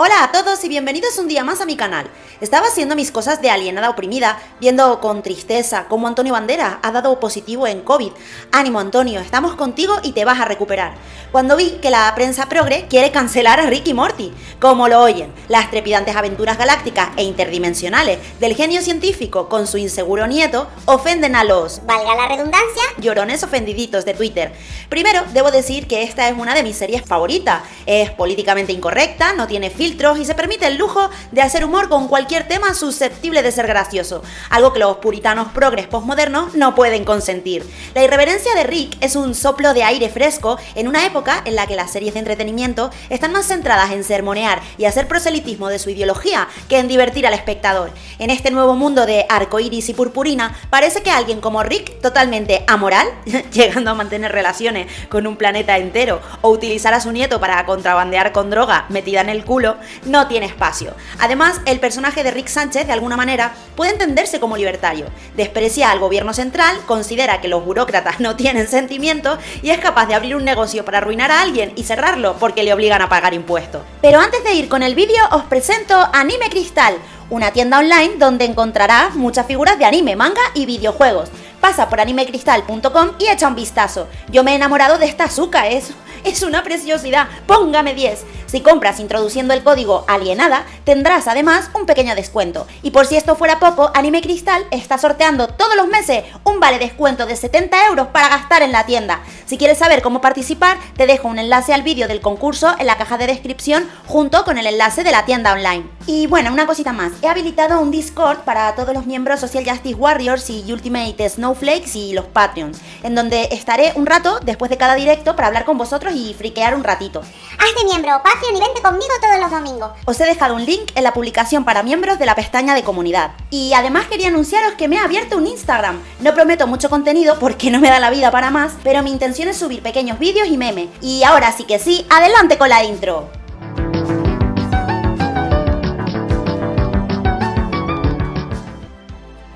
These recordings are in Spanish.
Hola a todos y bienvenidos un día más a mi canal. Estaba haciendo mis cosas de alienada oprimida, viendo con tristeza cómo Antonio Bandera ha dado positivo en COVID. Ánimo Antonio, estamos contigo y te vas a recuperar. Cuando vi que la prensa progre quiere cancelar a Ricky Morty, como lo oyen, las trepidantes aventuras galácticas e interdimensionales del genio científico con su inseguro nieto ofenden a los, valga la redundancia, llorones ofendiditos de Twitter. Primero, debo decir que esta es una de mis series favoritas. Es políticamente incorrecta, no tiene filtro y se permite el lujo de hacer humor con cualquier tema susceptible de ser gracioso, algo que los puritanos progres postmodernos no pueden consentir. La irreverencia de Rick es un soplo de aire fresco en una época en la que las series de entretenimiento están más centradas en sermonear y hacer proselitismo de su ideología que en divertir al espectador. En este nuevo mundo de arcoiris y purpurina, parece que alguien como Rick, totalmente amoral, llegando a mantener relaciones con un planeta entero o utilizar a su nieto para contrabandear con droga metida en el culo, no tiene espacio. Además, el personaje de Rick Sánchez, de alguna manera, puede entenderse como libertario. Desprecia al gobierno central, considera que los burócratas no tienen sentimientos y es capaz de abrir un negocio para arruinar a alguien y cerrarlo porque le obligan a pagar impuestos. Pero antes de ir con el vídeo, os presento Anime Cristal, una tienda online donde encontrarás muchas figuras de anime, manga y videojuegos. Pasa por animecristal.com y echa un vistazo. Yo me he enamorado de esta azúcar, es, es una preciosidad. Póngame 10. Si compras introduciendo el código alienada, tendrás además un pequeño descuento. Y por si esto fuera poco, Anime Cristal está sorteando todos los meses un vale descuento de 70 euros para gastar en la tienda. Si quieres saber cómo participar, te dejo un enlace al vídeo del concurso en la caja de descripción junto con el enlace de la tienda online. Y bueno, una cosita más. He habilitado un Discord para todos los miembros Social Justice Warriors y Ultimate Snowflakes y los Patreons, en donde estaré un rato después de cada directo para hablar con vosotros y friquear un ratito. Hazte miembro, Patreon y vente conmigo todos los domingos. Os he dejado un link en la publicación para miembros de la pestaña de comunidad. Y además quería anunciaros que me he abierto un Instagram. No prometo mucho contenido porque no me da la vida para más, pero mi intención es subir pequeños vídeos y memes. Y ahora sí que sí, adelante con la intro.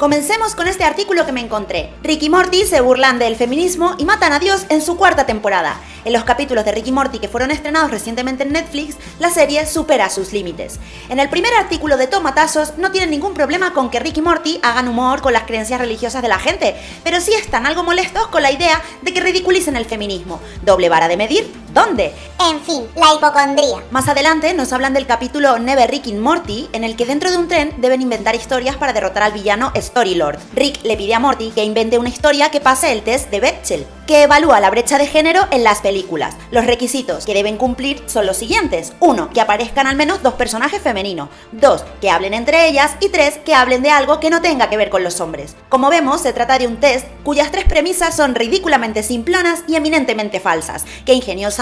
Comencemos con este artículo que me encontré. Ricky Morty se burlan del feminismo y matan a Dios en su cuarta temporada. En los capítulos de Ricky Morty que fueron estrenados recientemente en Netflix, la serie supera sus límites. En el primer artículo de Tomatazos no tienen ningún problema con que Ricky Morty hagan humor con las creencias religiosas de la gente, pero sí están algo molestos con la idea de que ridiculicen el feminismo. ¿Doble vara de medir? ¿Dónde? En fin, la hipocondría. Más adelante nos hablan del capítulo Never Rick in Morty, en el que dentro de un tren deben inventar historias para derrotar al villano Storylord. Rick le pide a Morty que invente una historia que pase el test de Bechdel, que evalúa la brecha de género en las películas. Los requisitos que deben cumplir son los siguientes. 1. Que aparezcan al menos dos personajes femeninos. 2. Que hablen entre ellas. Y 3. Que hablen de algo que no tenga que ver con los hombres. Como vemos, se trata de un test cuyas tres premisas son ridículamente simplonas y eminentemente falsas, que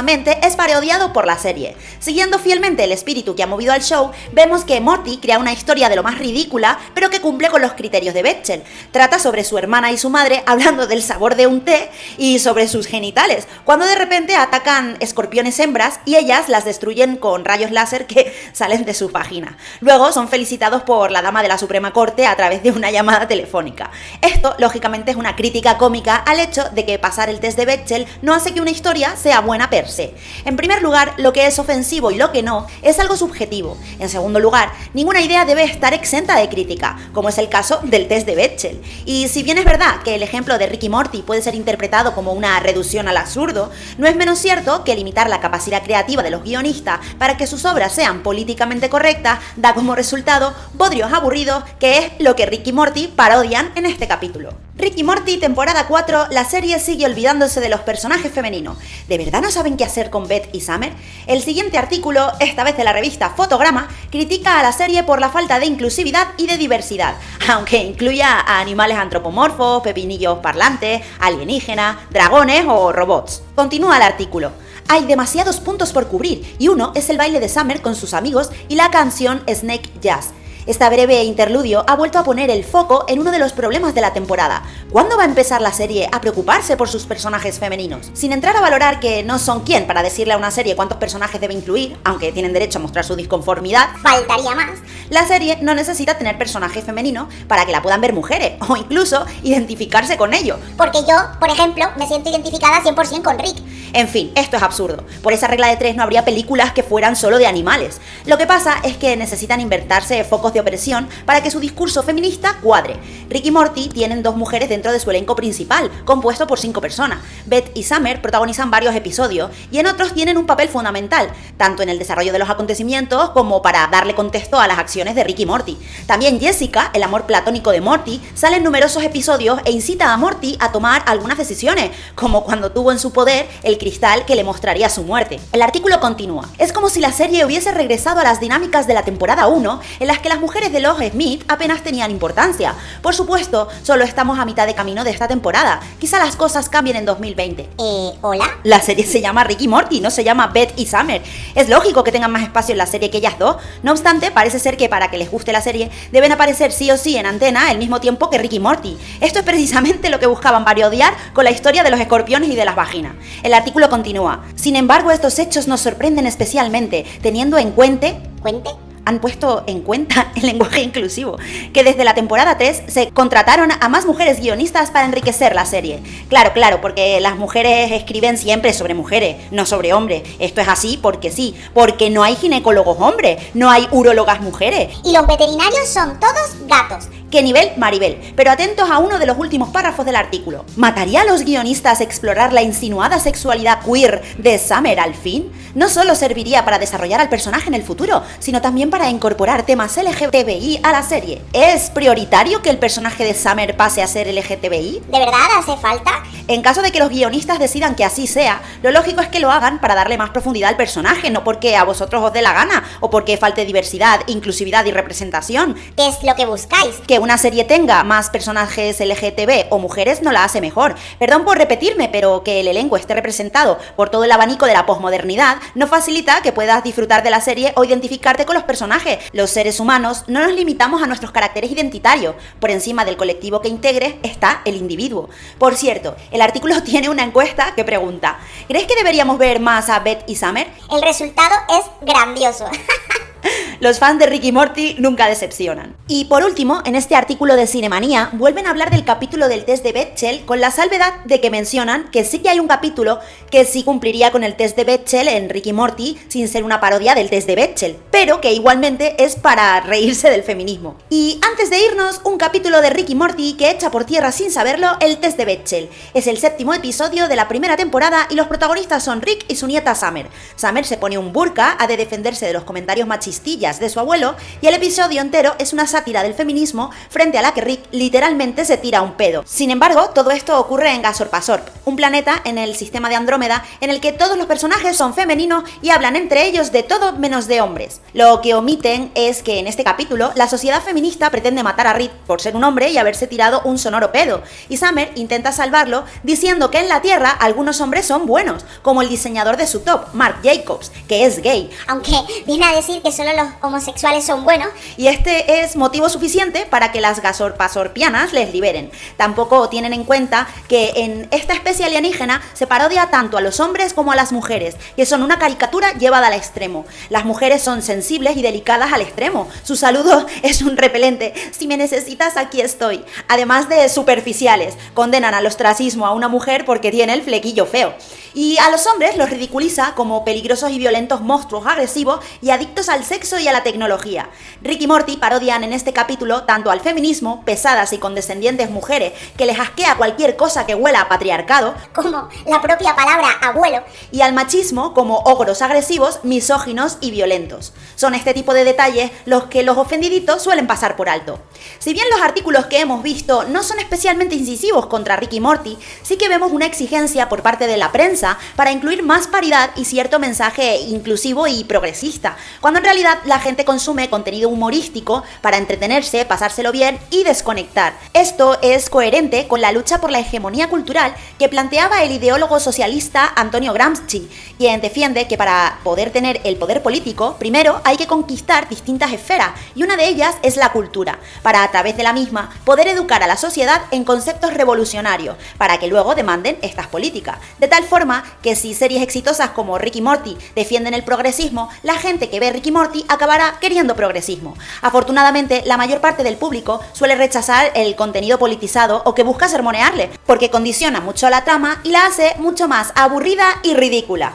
es parodiado por la serie. Siguiendo fielmente el espíritu que ha movido al show, vemos que Morty crea una historia de lo más ridícula, pero que cumple con los criterios de Bechdel. Trata sobre su hermana y su madre hablando del sabor de un té y sobre sus genitales, cuando de repente atacan escorpiones hembras y ellas las destruyen con rayos láser que salen de su vagina. Luego son felicitados por la dama de la Suprema Corte a través de una llamada telefónica. Esto, lógicamente, es una crítica cómica al hecho de que pasar el test de Bechdel no hace que una historia sea buena per En primer lugar, lo que es ofensivo y lo que no es algo subjetivo. En segundo lugar, ninguna idea debe estar exenta de crítica, como es el caso del test de Bechdel. Y si bien es verdad que el ejemplo de Ricky Morty puede ser interpretado como una reducción al absurdo, no es menos cierto que limitar la capacidad creativa de los guionistas para que sus obras sean políticamente correctas da como resultado bodrios aburridos, que es lo que Ricky Morty parodian en este capítulo. Ricky Morty, temporada 4, la serie sigue olvidándose de los personajes femeninos. ¿De verdad no saben qué hacer con Beth y Summer? El siguiente artículo, esta vez de la revista Fotograma, critica a la serie por la falta de inclusividad y de diversidad, aunque incluya a animales antropomorfos, pepinillos parlantes, alienígenas, dragones o robots. Continúa el artículo. Hay demasiados puntos por cubrir y uno es el baile de Summer con sus amigos y la canción Snake Jazz. Esta breve interludio ha vuelto a poner el foco en uno de los problemas de la temporada. ¿Cuándo va a empezar la serie a preocuparse por sus personajes femeninos? Sin entrar a valorar que no son quién para decirle a una serie cuántos personajes debe incluir, aunque tienen derecho a mostrar su disconformidad, Faltaría más. la serie no necesita tener personajes femeninos para que la puedan ver mujeres o incluso identificarse con ello. Porque yo, por ejemplo, me siento identificada 100% con Rick. En fin, esto es absurdo. Por esa regla de tres no habría películas que fueran solo de animales. Lo que pasa es que necesitan invertirse focos de opresión para que su discurso feminista cuadre. Rick y Morty tienen dos mujeres dentro de su elenco principal, compuesto por cinco personas. Beth y Summer protagonizan varios episodios y en otros tienen un papel fundamental, tanto en el desarrollo de los acontecimientos como para darle contexto a las acciones de Rick y Morty. También Jessica, el amor platónico de Morty, sale en numerosos episodios e incita a Morty a tomar algunas decisiones, como cuando tuvo en su poder el cristal que le mostraría su muerte. El artículo continúa. Es como si la serie hubiese regresado a las dinámicas de la temporada 1, en las que las mujeres de los Smith apenas tenían importancia. Por supuesto, solo estamos a mitad de camino de esta temporada. Quizá las cosas cambien en 2020. Eh, ¿hola? La serie se llama Ricky Morty, no se llama Beth y Summer. Es lógico que tengan más espacio en la serie que ellas dos. No obstante, parece ser que para que les guste la serie, deben aparecer sí o sí en antena al mismo tiempo que Ricky Morty. Esto es precisamente lo que buscaban parodiar con la historia de los escorpiones y de las vaginas. El artículo continúa. Sin embargo, estos hechos nos sorprenden especialmente, teniendo en cuenta ¿Cuente? Han puesto en cuenta el lenguaje inclusivo, que desde la temporada 3 se contrataron a más mujeres guionistas para enriquecer la serie. Claro, claro, porque las mujeres escriben siempre sobre mujeres, no sobre hombres. Esto es así porque sí, porque no hay ginecólogos hombres, no hay urólogas mujeres. Y los veterinarios son todos gatos. ¿Qué nivel? Maribel. Pero atentos a uno de los últimos párrafos del artículo. ¿Mataría a los guionistas explorar la insinuada sexualidad queer de Summer al fin? No solo serviría para desarrollar al personaje en el futuro, sino también para incorporar temas LGTBI a la serie. ¿Es prioritario que el personaje de Summer pase a ser LGTBI? ¿De verdad hace falta? En caso de que los guionistas decidan que así sea, lo lógico es que lo hagan para darle más profundidad al personaje, no porque a vosotros os dé la gana o porque falte diversidad, inclusividad y representación. ¿Qué es lo que buscáis? Que una serie tenga más personajes LGTB o mujeres no la hace mejor. Perdón por repetirme, pero que el elenco esté representado por todo el abanico de la posmodernidad no facilita que puedas disfrutar de la serie o identificarte con los personajes. Los seres humanos no nos limitamos a nuestros caracteres identitarios. Por encima del colectivo que integre está el individuo. Por cierto, el artículo tiene una encuesta que pregunta, ¿crees que deberíamos ver más a Beth y Summer? El resultado es grandioso. Los fans de Ricky Morty nunca decepcionan. Y por último, en este artículo de Cinemanía, vuelven a hablar del capítulo del test de Bechdel con la salvedad de que mencionan que sí que hay un capítulo que sí cumpliría con el test de Bechdel en Ricky Morty sin ser una parodia del test de Bechdel, pero que igualmente es para reírse del feminismo. Y antes de irnos, un capítulo de Ricky Morty que echa por tierra sin saberlo el test de Bechdel. Es el séptimo episodio de la primera temporada y los protagonistas son Rick y su nieta Summer. Summer se pone un burka, ha de defenderse de los comentarios machistillas de su abuelo y el episodio entero es una sátira del feminismo frente a la que Rick literalmente se tira un pedo. Sin embargo, todo esto ocurre en Gasorpasorp, un planeta en el sistema de Andrómeda en el que todos los personajes son femeninos y hablan entre ellos de todo menos de hombres. Lo que omiten es que en este capítulo la sociedad feminista pretende matar a Rick por ser un hombre y haberse tirado un sonoro pedo, y Summer intenta salvarlo diciendo que en la Tierra algunos hombres son buenos, como el diseñador de su top, Mark Jacobs, que es gay, Aunque viene a decir que solo los homosexuales son buenos. y este es motivo suficiente para que las gasorpasorpianas les liberen. Tampoco tienen en cuenta que en esta especie alienígena se parodia tanto a los hombres como a las mujeres, que son una caricatura llevada al extremo. Las mujeres son sensibles y delicadas al extremo. Su saludo es un repelente. Si me necesitas, aquí estoy. Además de superficiales, condenan al ostracismo a una mujer porque tiene el flequillo feo. Y a los hombres los ridiculiza como peligrosos y violentos monstruos agresivos y adictos al sexo y a la tecnología. Rick y Morty parodian en este capítulo tanto al feminismo, pesadas y condescendientes mujeres que les asquea cualquier cosa que huela a patriarcado, Como la propia palabra abuelo. y al machismo como ogros agresivos, misóginos y violentos. Son este tipo de detalles los que los ofendiditos suelen pasar por alto. Si bien los artículos que hemos visto no son especialmente incisivos contra Rick y Morty, sí que vemos una exigencia por parte de la prensa para incluir más paridad y cierto mensaje inclusivo y progresista, cuando en realidad la gente consume contenido humorístico para entretenerse, pasárselo bien y desconectar. Esto es coherente con la lucha por la hegemonía cultural que planteaba el ideólogo socialista Antonio Gramsci, quien defiende que para poder tener el poder político, primero hay que conquistar distintas esferas y una de ellas es la cultura, para a través de la misma poder educar a la sociedad en conceptos revolucionarios, para que luego demanden estas políticas. De tal forma que si series exitosas como Ricky Morty defienden el progresismo, la gente que ve Ricky Morty queriendo progresismo. Afortunadamente, la mayor parte del público suele rechazar el contenido politizado o que busca sermonearle, porque condiciona mucho la trama y la hace mucho más aburrida y ridícula.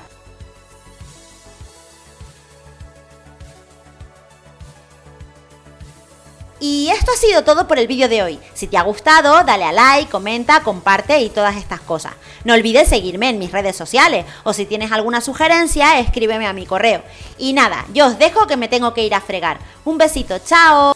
Y esto ha sido todo por el vídeo de hoy. Si te ha gustado, dale a like, comenta, comparte y todas estas cosas. No olvides seguirme en mis redes sociales o si tienes alguna sugerencia, escríbeme a mi correo. Y nada, yo os dejo que me tengo que ir a fregar. Un besito, chao.